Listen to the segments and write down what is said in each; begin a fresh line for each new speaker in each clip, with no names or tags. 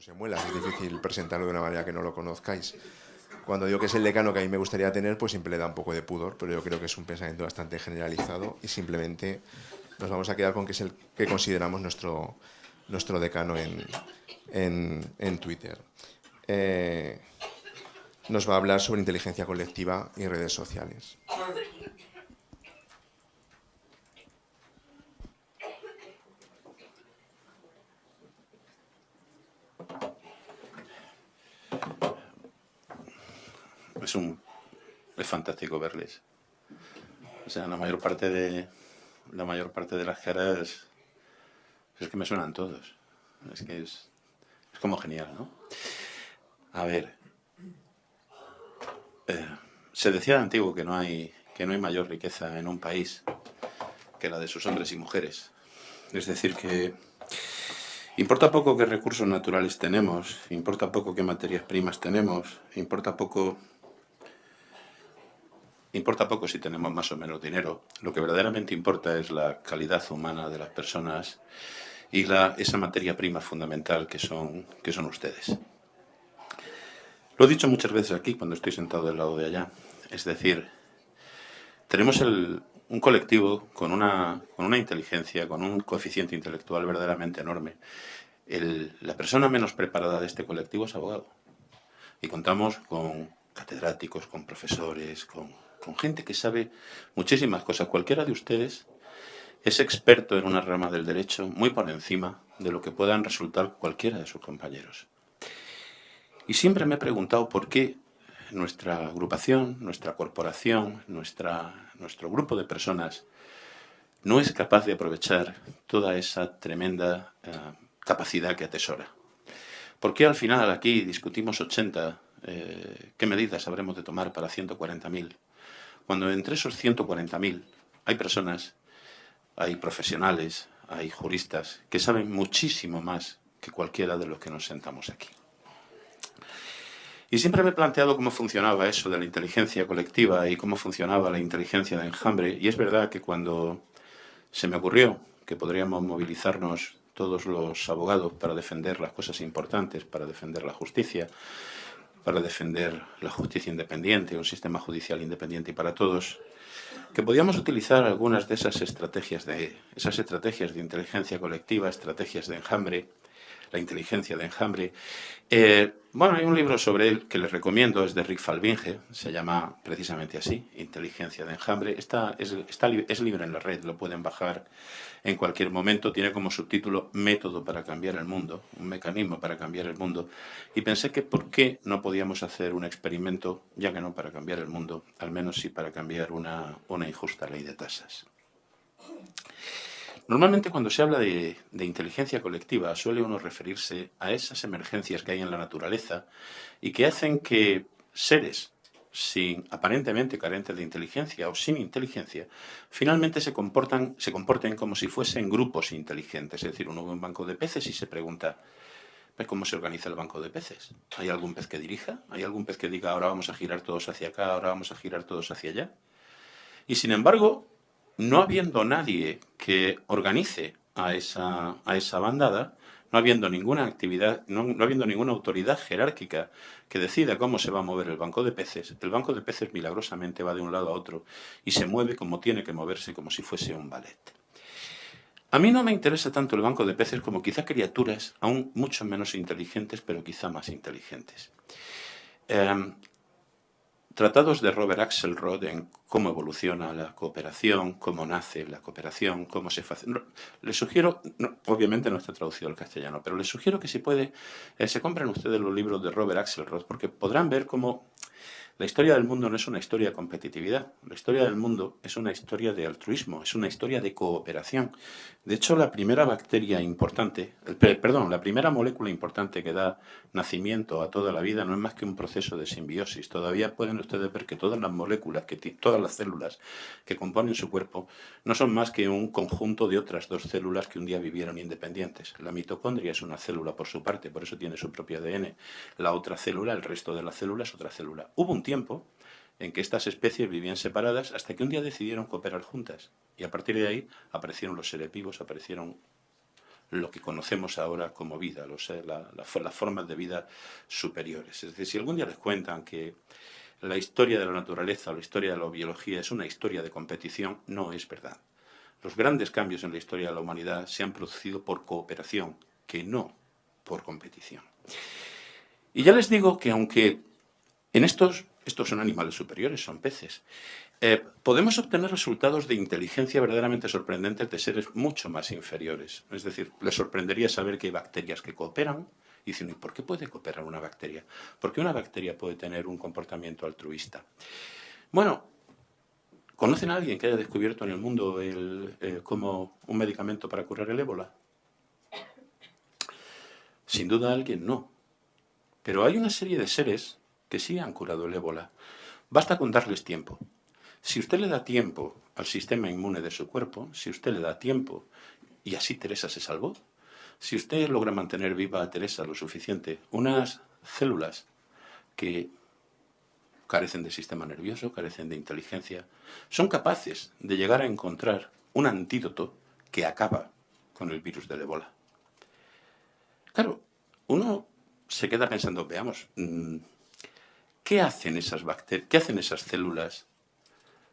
José Muelas, es difícil presentarlo de una manera que no lo conozcáis. Cuando digo que es el decano que a mí me gustaría tener, pues siempre le da un poco de pudor, pero yo creo que es un pensamiento bastante generalizado y simplemente nos vamos a quedar con que es el que consideramos nuestro, nuestro decano en, en, Twitter. Eh, nos va a hablar sobre inteligencia colectiva y redes sociales.
Es un es fantástico verles. O sea, la mayor parte de la mayor parte de las caras es que me suenan todos. Es que es, es como genial, ¿no? A ver, eh, se decía de antiguo que no hay que no hay mayor riqueza en un país que la de sus hombres y mujeres. Es decir, que importa poco qué recursos naturales tenemos, importa poco qué materias primas tenemos, importa poco Importa poco si tenemos más o menos dinero. Lo que verdaderamente importa es la calidad humana de las personas y esa materia prima fundamental que son, que son ustedes. Lo he dicho muchas veces aquí cuando estoy sentado del lado de allá. Es decir, tenemos un colectivo con una, con una inteligencia, con un coeficiente intelectual verdaderamente enorme. la persona menos preparada de este colectivo es abogado. Y contamos con catedráticos, con profesores, con con gente que sabe muchísimas cosas. Cualquiera de ustedes es experto en una rama del derecho muy por encima de lo que puedan resultar cualquiera de sus compañeros. Y siempre me he preguntado por qué nuestra agrupación, nuestra corporación, nuestra, nuestro grupo de personas no es capaz de aprovechar toda esa tremenda eh, capacidad que atesora. ¿Por qué al final aquí discutimos 80? Eh, ¿Qué medidas habremos de tomar para 140.000? Cuando entre esos 140.000 hay personas, hay profesionales, hay juristas que saben muchísimo más que cualquiera de los que nos sentamos aquí. Y siempre me he planteado cómo funcionaba eso de la inteligencia colectiva y cómo funcionaba la inteligencia de enjambre. Y es verdad que cuando se me ocurrió que podríamos movilizarnos todos los abogados para defender las cosas importantes, para defender la justicia, para defender la justicia independiente, un sistema judicial independiente para todos, que podíamos utilizar algunas de esas estrategias de, esas estrategias de inteligencia colectiva, estrategias de enjambre, la inteligencia de enjambre. Eh, bueno, hay un libro sobre él que les recomiendo, es de Rick Falbinge, se llama precisamente así, Inteligencia de enjambre. Está, es, está, es libre en la red, lo pueden bajar en cualquier momento. Tiene como subtítulo Método para cambiar el mundo, un mecanismo para cambiar el mundo. Y pensé que por qué no podíamos hacer un experimento, ya que no para cambiar el mundo, al menos sí para cambiar una, una injusta ley de tasas. Normalmente cuando se habla de, inteligencia colectiva suele uno referirse a esas emergencias que hay en la naturaleza y que hacen que seres sin aparentemente carentes de inteligencia o sin inteligencia, finalmente se, comportan, se comporten como si fuesen grupos inteligentes. Es decir, uno ve un banco de peces y se pregunta, ¿cómo se organiza el banco de peces? ¿Hay algún pez que dirija? ¿Hay algún pez que diga, ahora vamos a girar todos hacia acá, ahora vamos a girar todos hacia allá? Y sin embargo, no habiendo nadie que organice a esa, a esa bandada, no habiendo ninguna actividad, no, habiendo ninguna autoridad jerárquica que decida cómo se va a mover el banco de peces, el banco de peces milagrosamente va de un lado a otro y se mueve como tiene que moverse, como si fuese un ballet. A mí no me interesa tanto el banco de peces como quizá criaturas aún mucho menos inteligentes, pero quizá más inteligentes. Em, Tratados de Robert Axelrod en cómo evoluciona la cooperación, cómo nace la cooperación, cómo se hace. les sugiero, obviamente no está traducido al castellano, pero les sugiero que si puede, eh, se compren ustedes los libros de Robert Axelrod, porque podrán ver cómo la historia del mundo no es una historia de competitividad, la historia del mundo es una historia de altruismo, es una historia de cooperación. De hecho, la primera bacteria importante, perdón, la primera molécula importante que da nacimiento a toda la vida no es más que un proceso de simbiosis. Todavía pueden ustedes ver que todas las moléculas, que todas las células que componen su cuerpo no son más que un conjunto de otras dos células que un día vivieron independientes. La mitocondria es una célula por su parte, por eso tiene su propio ADN. La otra célula, el resto de la célula es otra célula. Hubo un tiempo en que estas especies vivían separadas hasta que un día decidieron cooperar juntas. Y a partir de ahí aparecieron los seres vivos, aparecieron lo que conocemos ahora como vida, las formas de vida superiores. Es decir, si algún día les cuentan que la historia de la naturaleza o la historia de la biología es una historia de competición, no es verdad. Los grandes cambios en la historia de la humanidad se han producido por cooperación, que no por competición. Y ya les digo que aunque en estos, estos son animales superiores, son peces, eh, podemos obtener resultados de inteligencia verdaderamente sorprendentes de seres mucho más inferiores. Es decir, les sorprendería saber que hay bacterias que cooperan, y dicen, ¿y por qué puede cooperar una bacteria? ¿Por qué una bacteria puede tener un comportamiento altruista? Bueno, ¿conocen a alguien que haya descubierto en el mundo eh, como un medicamento para curar el ébola? Sin duda alguien no. Pero hay una serie de seres que sí han curado el ébola. Basta con darles tiempo. Si usted le da tiempo al sistema inmune de su cuerpo, si usted le da tiempo, y así Teresa se salvó, si usted logra mantener viva a Teresa lo suficiente, unas células que carecen de sistema nervioso, carecen de inteligencia, son capaces de llegar a encontrar un antídoto que acaba con el virus del ébola. Claro, uno se queda pensando, veamos, mm, ¿qué hacen esas bacterias, qué hacen esas células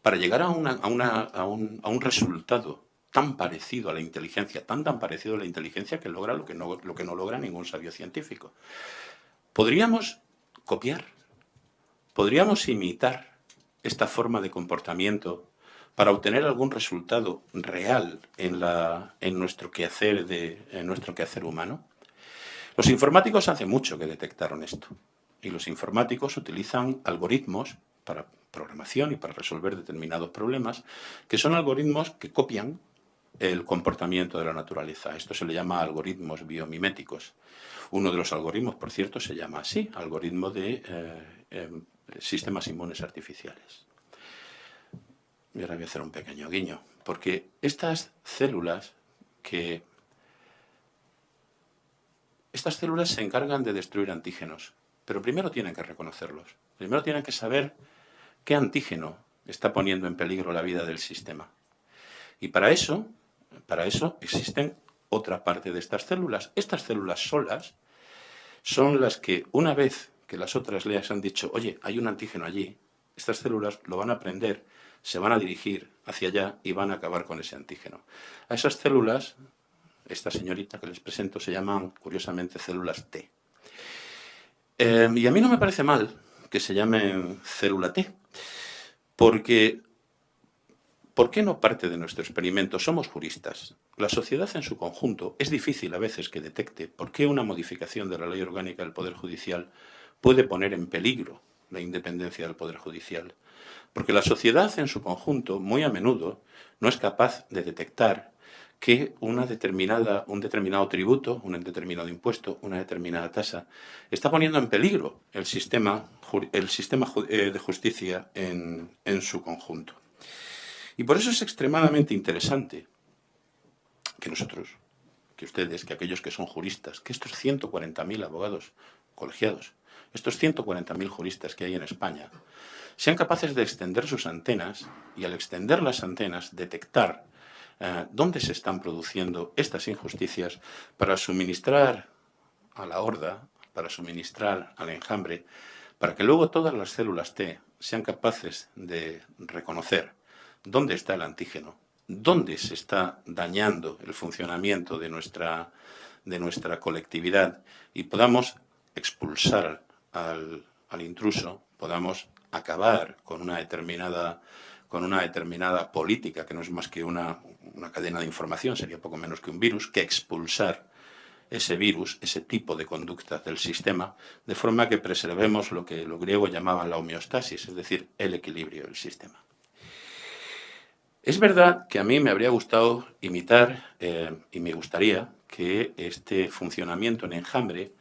para llegar a, un resultado tan parecido a la inteligencia, tan tan parecido a la inteligencia que logra lo que no, lo que no logra ningún sabio científico. ¿Podríamos copiar? ¿Podríamos imitar esta forma de comportamiento para obtener algún resultado real en, la, en, nuestro, quehacer de, en nuestro quehacer humano? Los informáticos hace mucho que detectaron esto. Y los informáticos utilizan algoritmos para programación y para resolver determinados problemas, que son algoritmos que copian el comportamiento de la naturaleza. Esto se le llama algoritmos biomiméticos. Uno de los algoritmos, por cierto, se llama así, algoritmo de eh, em, sistemas inmunes artificiales. Y ahora voy a hacer un pequeño guiño, porque estas células que... Estas células se encargan de destruir antígenos, pero primero tienen que reconocerlos. Primero tienen que saber qué antígeno está poniendo en peligro la vida del sistema. Y para eso para eso existen otra parte de estas células. Estas células solas son las que una vez que las otras les han dicho, oye, hay un antígeno allí, estas células lo van a aprender, se van a dirigir hacia allá y van a acabar con ese antígeno. A esas células, esta señorita que les presento, se llaman, curiosamente, células T. Eh, y a mí no me parece mal que se llamen célula T, porque ¿Por qué no parte de nuestro experimento? Somos juristas. La sociedad en su conjunto es difícil a veces que detecte por qué una modificación de la ley orgánica del Poder Judicial puede poner en peligro la independencia del Poder Judicial. Porque la sociedad en su conjunto, muy a menudo, no es capaz de detectar que una determinada, un determinado tributo, un determinado impuesto, una determinada tasa, está poniendo en peligro el sistema, el sistema eh, de justicia en, en su conjunto. Y por eso es extremadamente interesante que nosotros, que ustedes, que aquellos que son juristas, que estos 140.000 abogados colegiados, estos 140.000 juristas que hay en España, sean capaces de extender sus antenas y al extender las antenas detectar eh, dónde se están produciendo estas injusticias para suministrar a la horda, para suministrar al enjambre, para que luego todas las células T sean capaces de reconocer dónde está el antígeno, dónde se está dañando el funcionamiento de nuestra, de nuestra colectividad y podamos expulsar al, intruso, podamos acabar con una determinada con una determinada política, que no es más que una, una, cadena de información, sería poco menos que un virus, que expulsar ese virus, ese tipo de conducta del sistema, de forma que preservemos lo que los griegos llamaban la homeostasis, es decir, el equilibrio del sistema. Es verdad que a mí me habría gustado imitar, eh, y me gustaría, que este funcionamiento en enjambre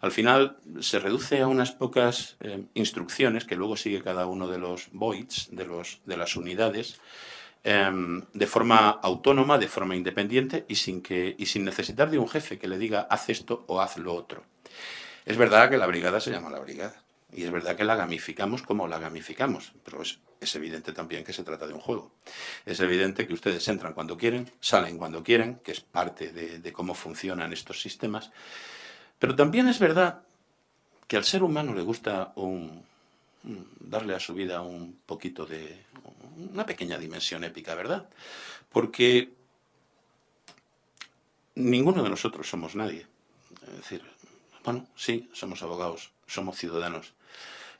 al final se reduce a unas pocas eh, instrucciones que luego sigue cada uno de los voids, de, los, de las unidades, em, de forma autónoma, de forma independiente y sin, que, y sin necesitar de un jefe que le diga haz esto o haz lo otro. Es verdad que la brigada se llama la brigada Y es verdad que la gamificamos como la gamificamos, pero es, evidente también que se trata de un juego. Es evidente que ustedes entran cuando quieren, salen cuando quieren, que es parte de, cómo funcionan estos sistemas. Pero también es verdad que al ser humano le gusta darle a su vida un poquito de... una pequeña dimensión épica, ¿verdad? Porque ninguno de nosotros somos nadie. Es decir, bueno, sí, somos abogados, somos ciudadanos.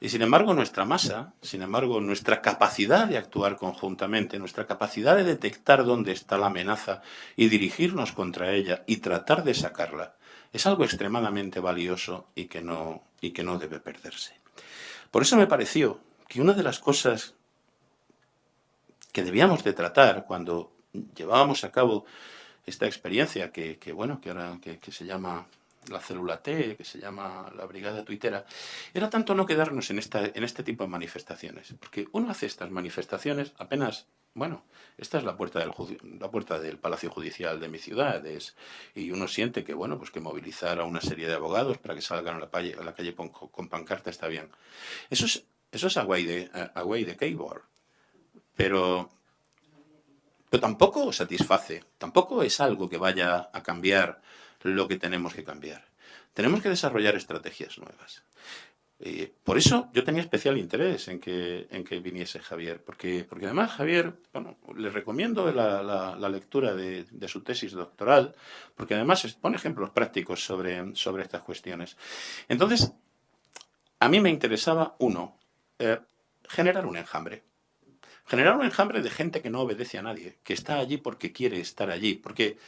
Y sin embargo, nuestra masa, sin embargo, nuestra capacidad de actuar conjuntamente, nuestra capacidad de detectar dónde está la amenaza y dirigirnos contra ella y tratar de sacarla, es algo extremadamente valioso y que no, y que no debe perderse. Por eso me pareció que una de las cosas que debíamos de tratar cuando llevábamos a cabo esta experiencia que, bueno, que ahora que, se llama la célula T, que se llama la brigada tuitera, era tanto no quedarnos en, esta, en este tipo de manifestaciones. Porque uno hace estas manifestaciones apenas, bueno, esta es la puerta del, la puerta del Palacio Judicial de mi ciudad, y uno siente que, bueno, pues que movilizar a una serie de abogados para que salgan a la calle, a la calle con, pancarta está bien. Eso es, eso es away de, away de keyboard. Pero pero tampoco satisface, tampoco es algo que vaya a cambiar lo que tenemos que cambiar. Tenemos que desarrollar estrategias nuevas. Por eso yo tenía especial interés en que, en que viniese Javier, porque, porque además Javier, bueno, le recomiendo la, la, lectura de, de, su tesis doctoral, porque además pone ejemplos prácticos sobre, sobre estas cuestiones. Entonces, a mí me interesaba, uno, eh, generar un enjambre. Generar un enjambre de gente que no obedece a nadie, que está allí porque quiere estar allí. Porque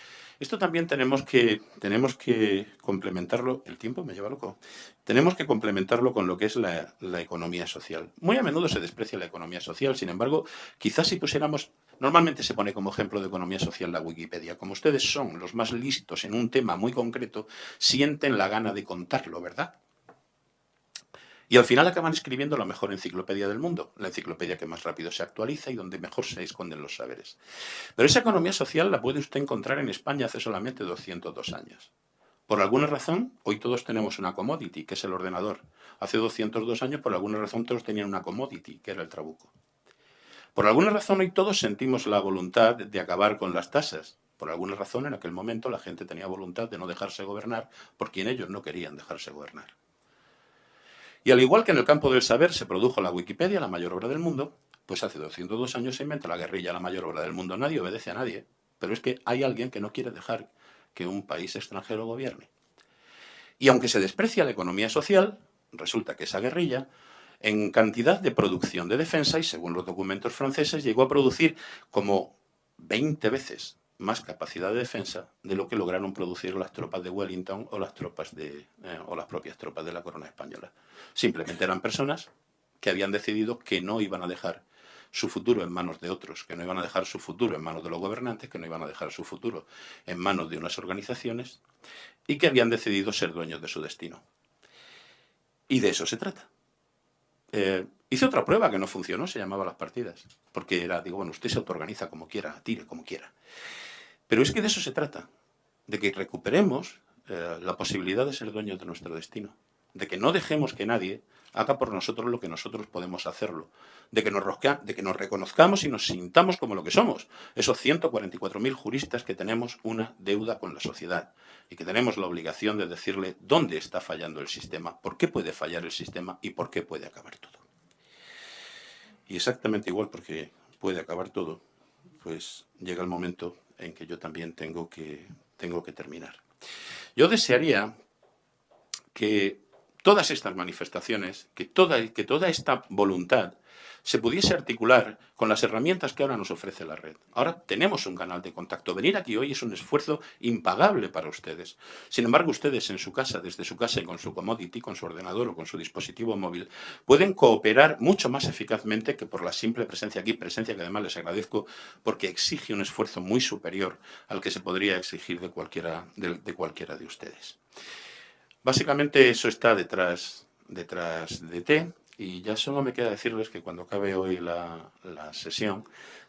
esto también tenemos que, tenemos que complementarlo, el tiempo me lleva loco, tenemos que complementarlo con lo que es la, economía social. Muy a menudo se desprecia la economía social, sin embargo, quizás si pusiéramos Normalmente se pone como ejemplo de economía social la Wikipedia. Como ustedes son los más listos en un tema muy concreto, sienten la gana de contarlo, ¿verdad? Y al final acaban escribiendo la mejor enciclopedia del mundo, la enciclopedia que más rápido se actualiza y donde mejor se esconden los saberes. Pero esa economía social la puede usted encontrar en España hace solamente 202 años. Por alguna razón, hoy todos tenemos una commodity, que es el ordenador. Hace 202 años, por alguna razón, todos tenían una commodity, que era el trabuco. Por alguna razón, hoy todos sentimos la voluntad de acabar con las tasas. Por alguna razón, en aquel momento, la gente tenía voluntad de no dejarse gobernar por quien ellos no querían dejarse gobernar. Y al igual que en el campo del saber se produjo la Wikipedia, la mayor obra del mundo, pues hace 202 años se inventa la guerrilla, la mayor obra del mundo. Nadie obedece a nadie, pero es que hay alguien que no quiere dejar que un país extranjero gobierne. Y aunque se desprecia la economía social, resulta que esa guerrilla, en cantidad de producción de defensa, y según los documentos franceses, llegó a producir como 20 veces más capacidad de defensa de lo que lograron producir las tropas de Wellington o las, tropas de, eh, o las propias tropas de la corona española. Simplemente eran personas que habían decidido que no iban a dejar su futuro en manos de otros, que no iban a dejar su futuro en manos de los gobernantes, que no iban a dejar su futuro en manos de unas organizaciones y que habían decidido ser dueños de su destino. Y de eso se trata. Eh, hice otra prueba que no funcionó, se llamaba las partidas, porque era, digo, bueno, usted se autoorganiza como quiera, tire como quiera. Pero es que de eso se trata, de que recuperemos eh, la posibilidad de ser dueños de nuestro destino, de que no dejemos que nadie haga por nosotros lo que nosotros podemos hacerlo, de que nos, de que nos reconozcamos y nos sintamos como lo que somos, esos 144.000 juristas que tenemos una deuda con la sociedad y que tenemos la obligación de decirle dónde está fallando el sistema, por qué puede fallar el sistema y por qué puede acabar todo. Y exactamente igual porque puede acabar todo, pues llega el momento en que yo también tengo que, tengo que terminar. Yo desearía que todas estas manifestaciones, que toda, que toda esta voluntad se pudiese articular con las herramientas que ahora nos ofrece la red. Ahora tenemos un canal de contacto. Venir aquí hoy es un esfuerzo impagable para ustedes. Sin embargo, ustedes en su casa, desde su casa y con su commodity, con su ordenador o con su dispositivo móvil, pueden cooperar mucho más eficazmente que por la simple presencia aquí, presencia que además les agradezco porque exige un esfuerzo muy superior al que se podría exigir de cualquiera de, de cualquiera de ustedes. Básicamente eso está detrás, detrás de T y ya solo me queda decirles que cuando acabe hoy la, sesión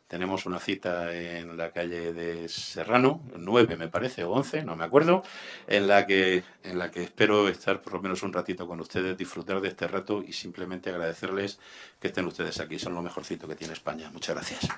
tenemos una cita en la calle de Serrano, 9 me parece, o 11, no me acuerdo, en la, que, en la que espero estar por lo menos un ratito con ustedes, disfrutar de este rato y simplemente agradecerles que estén ustedes aquí. Son lo mejorcito que tiene España. Muchas gracias.